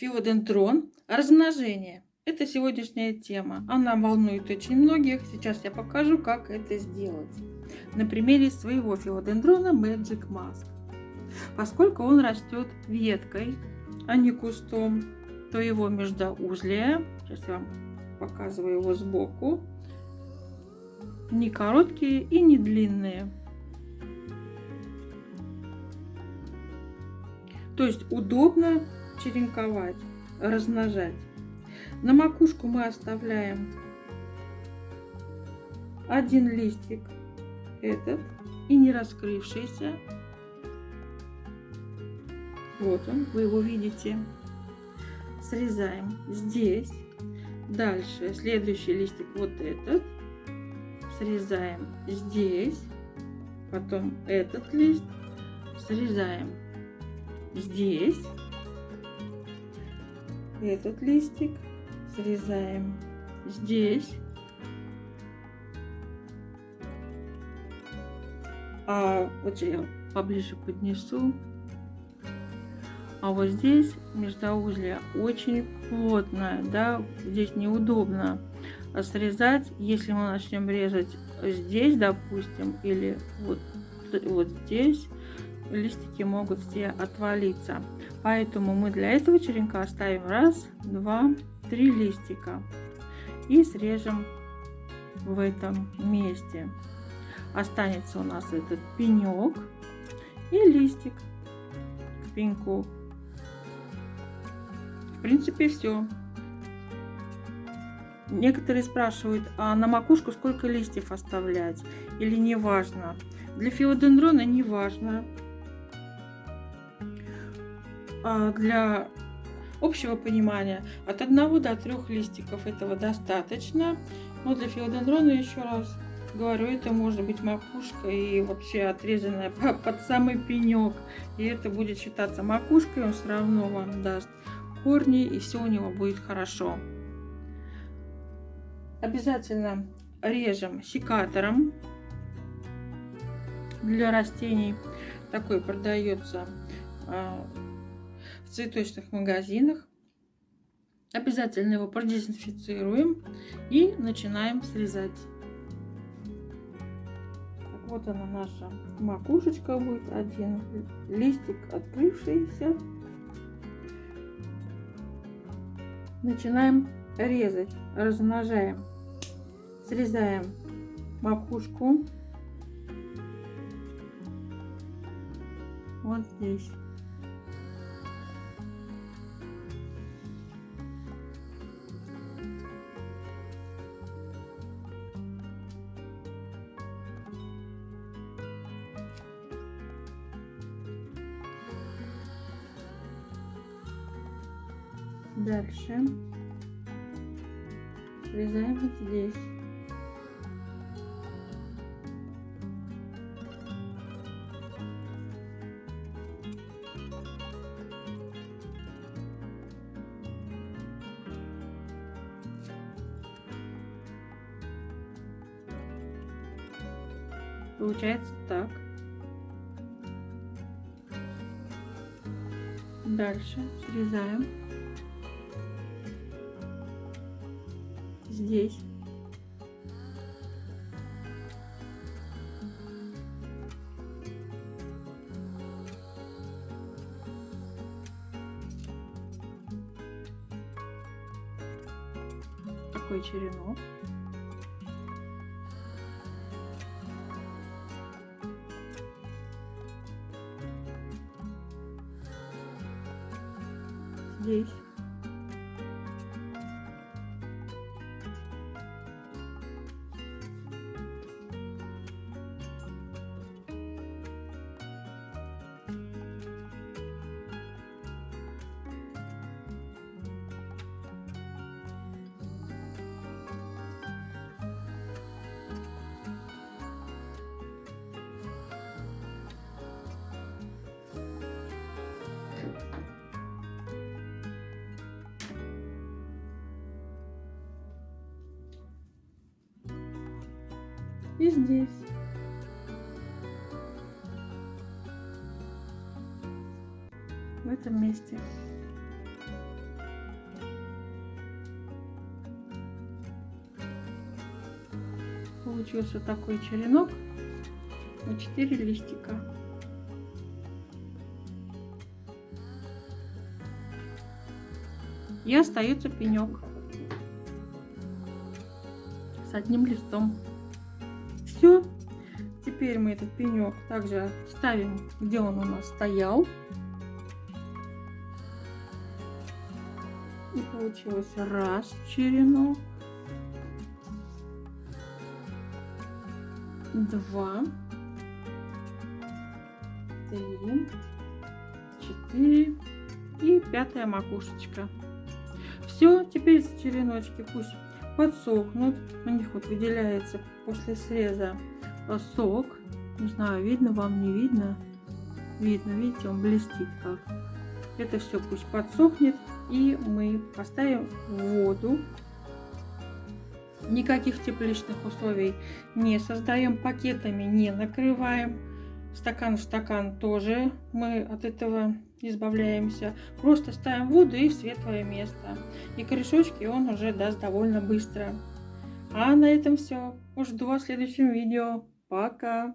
Филодендрон. Размножение. Это сегодняшняя тема. Она волнует очень многих. Сейчас я покажу, как это сделать. На примере своего филодендрона Magic Mask. Поскольку он растет веткой, а не кустом, то его междоузлие, сейчас я вам показываю его сбоку, не короткие и не длинные. То есть удобно черенковать, размножать. На макушку мы оставляем один листик, этот, и не раскрывшийся. Вот он, вы его видите. Срезаем здесь. Дальше следующий листик вот этот. Срезаем здесь. Потом этот лист срезаем здесь этот листик срезаем здесь. А вот я поближе поднесу. А вот здесь междоузлие очень плотное да здесь неудобно срезать. Если мы начнем резать здесь допустим или вот вот здесь листики могут все отвалиться. Поэтому мы для этого черенка оставим раз, два, три листика и срежем в этом месте. Останется у нас этот пенек и листик к пеньку. В принципе, все. Некоторые спрашивают, а на макушку сколько листьев оставлять или не важно. Для филодендрона не важно. А, для общего понимания от одного до трех листиков этого достаточно. Но для филодендрона, еще раз говорю, это может быть макушка и вообще отрезанная под самый пенек. И это будет считаться макушкой, он все равно вам даст корни и все у него будет хорошо. Обязательно режем секатором для растений. Такой продается а, в цветочных магазинах. Обязательно его продезинфицируем и начинаем срезать. Вот она наша макушечка будет. Один листик открывшийся. Начинаем резать, размножаем. Срезаем макушку. Вот здесь. Дальше срезаем вот здесь. Получается так. Дальше срезаем. Здесь. Такой черенок. Здесь. и здесь. В этом месте. Получился такой черенок на 4 листика. И остается пенек с одним листом. Теперь мы этот пенек также ставим, где он у нас стоял. И получилось раз черенок, два, три, четыре и пятая макушечка. Все, теперь череночки пусть подсохнут. У них вот выделяется после среза сок. Не знаю, видно вам, не видно. Видно, видите, он блестит как. Это все пусть подсохнет. И мы поставим воду. Никаких тепличных условий не создаем, пакетами не накрываем. Стакан в стакан тоже мы от этого избавляемся. Просто ставим воду и в светлое место. И корешочки он уже даст довольно быстро. А на этом все. Жду вас в следующем видео. Пока!